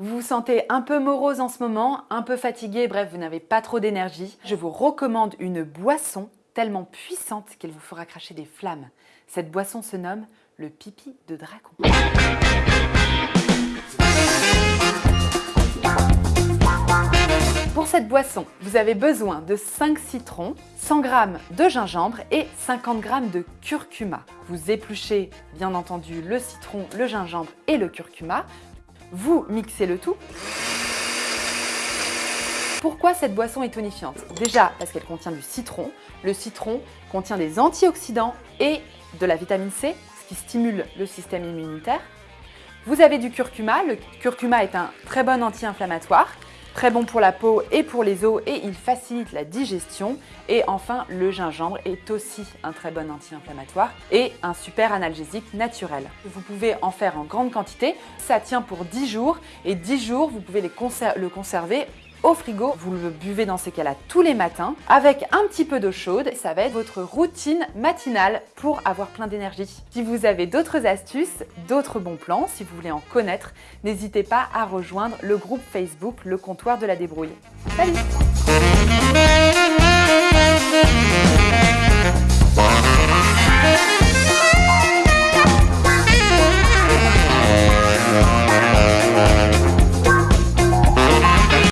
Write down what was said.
vous vous sentez un peu morose en ce moment, un peu fatigué, bref, vous n'avez pas trop d'énergie, je vous recommande une boisson tellement puissante qu'elle vous fera cracher des flammes. Cette boisson se nomme le pipi de dragon. Pour cette boisson, vous avez besoin de 5 citrons, 100 g de gingembre et 50 g de curcuma. Vous épluchez bien entendu le citron, le gingembre et le curcuma. Vous mixez le tout. Pourquoi cette boisson est tonifiante? Déjà parce qu'elle contient du citron. Le citron contient des antioxydants et de la vitamine C, ce qui stimule le système immunitaire. Vous avez du curcuma. Le curcuma est un très bon anti-inflammatoire Très bon pour la peau et pour les os et il facilite la digestion. Et enfin, le gingembre est aussi un très bon anti-inflammatoire et un super analgésique naturel. Vous pouvez en faire en grande quantité. Ça tient pour 10 jours et 10 jours, vous pouvez le conserver au frigo. Vous le buvez dans ces cas-là tous les matins avec un petit peu d'eau chaude. Ça va être votre routine matinale pour avoir plein d'énergie. Si vous avez d'autres astuces, d'autres bons plans, si vous voulez en connaître, n'hésitez pas à rejoindre le groupe Facebook Le Comptoir de la Débrouille. Salut